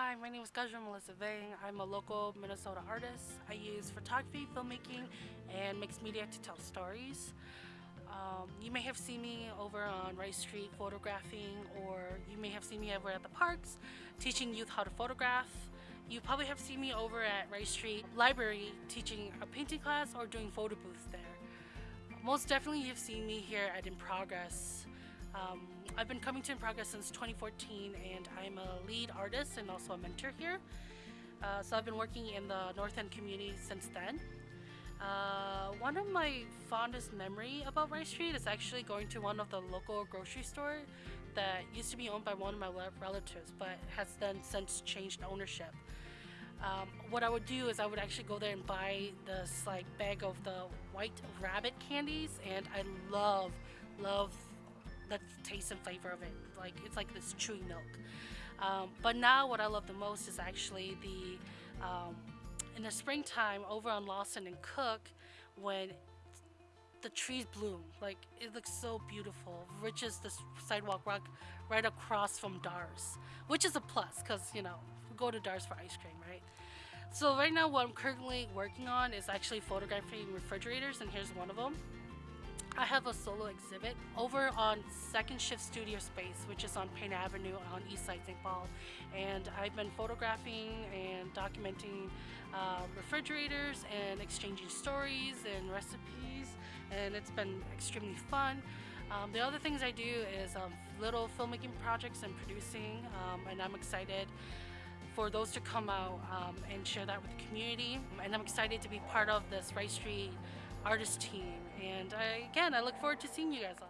Hi, my name is Gajra Melissa Vang. I'm a local Minnesota artist. I use photography, filmmaking, and mixed media to tell stories. Um, you may have seen me over on Rice Street photographing, or you may have seen me over at the parks teaching youth how to photograph. You probably have seen me over at Rice Street Library teaching a painting class or doing photo booths there. Most definitely you've seen me here at In Progress. Um, I've been coming to In Progress since 2014 and I'm a lead artist and also a mentor here. Uh, so I've been working in the North End community since then. Uh, one of my fondest memory about Rice Street is actually going to one of the local grocery store that used to be owned by one of my relatives but has then since changed ownership. Um, what I would do is I would actually go there and buy this like bag of the white rabbit candies and I love, love the taste and flavor of it. Like it's like this chewy milk. Um, but now what I love the most is actually the um, in the springtime over on Lawson and Cook when the trees bloom like it looks so beautiful reaches the sidewalk rock right across from Dar's which is a plus because you know go to Dar's for ice cream right so right now what I'm currently working on is actually photographing refrigerators and here's one of them I have a solo exhibit over on Second Shift Studio Space, which is on Payne Avenue on East Side St. Paul. And I've been photographing and documenting uh, refrigerators and exchanging stories and recipes, and it's been extremely fun. Um, the other things I do is um, little filmmaking projects and producing, um, and I'm excited for those to come out um, and share that with the community. And I'm excited to be part of this Rice Street artist team. And I, again, I look forward to seeing you guys all.